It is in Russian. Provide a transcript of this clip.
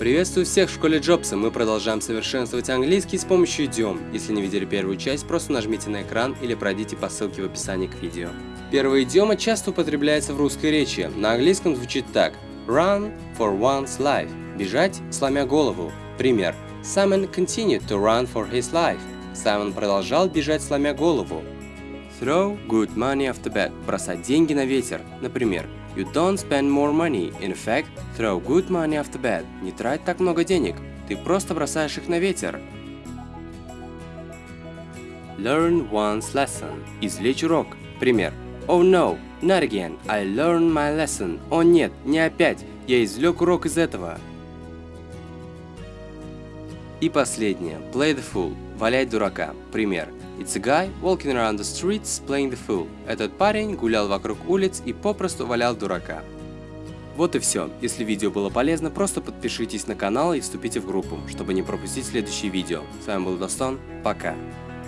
Приветствую всех в школе Джобса. Мы продолжаем совершенствовать английский с помощью идиом. Если не видели первую часть, просто нажмите на экран или пройдите по ссылке в описании к видео. Первая идиома часто употребляется в русской речи. На английском звучит так. Run for one's life. Бежать, сломя голову. Пример. Simon continued to run for his life. Саймон продолжал бежать, сломя голову. Throw good money after bad. Бросать деньги на ветер. Например, You don't spend more money. In fact, throw good money after bad. Не трать так много денег. Ты просто бросаешь их на ветер. Learn one's lesson. Извлечь урок. Пример. Oh no, not again. I learned my lesson. О нет, не опять. Я извлек урок из этого. И последнее. Play the fool. Валять дурака. Пример. It's a guy walking around the streets playing the fool. Этот парень гулял вокруг улиц и попросту валял дурака. Вот и все. Если видео было полезно, просто подпишитесь на канал и вступите в группу, чтобы не пропустить следующие видео. С вами был Достон. Пока.